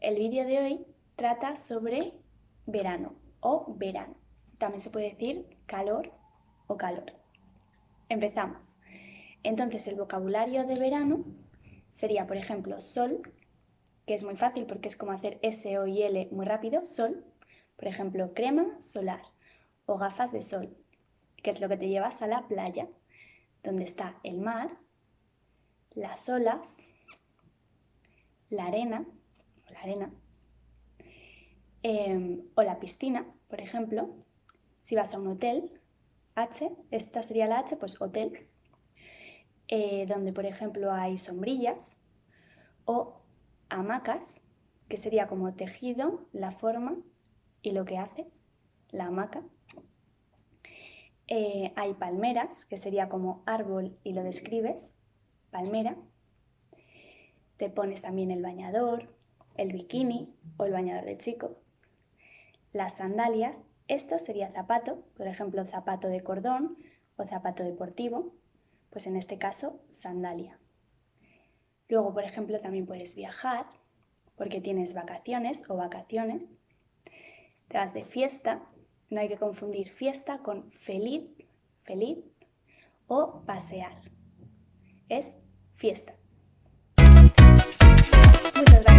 El vídeo de hoy trata sobre verano o verano. También se puede decir calor o calor. Empezamos. Entonces el vocabulario de verano sería, por ejemplo, sol, que es muy fácil porque es como hacer S, O y L muy rápido, sol. Por ejemplo, crema solar o gafas de sol, que es lo que te llevas a la playa, donde está el mar, las olas, la arena, la arena em, o la piscina, por ejemplo. Si vas a un hotel, H, esta sería la H, pues hotel, eh, donde por ejemplo hay sombrillas o hamacas, que sería como tejido, la forma y lo que haces, la hamaca. Eh, hay palmeras, que sería como árbol y lo describes, palmera. Te pones también el bañador, el bikini o el bañador de chico. Las sandalias, esto sería zapato, por ejemplo zapato de cordón o zapato deportivo, pues en este caso sandalia. Luego, por ejemplo, también puedes viajar porque tienes vacaciones o vacaciones. Te vas de fiesta, no hay que confundir fiesta con feliz, feliz o pasear. Es fiesta. with a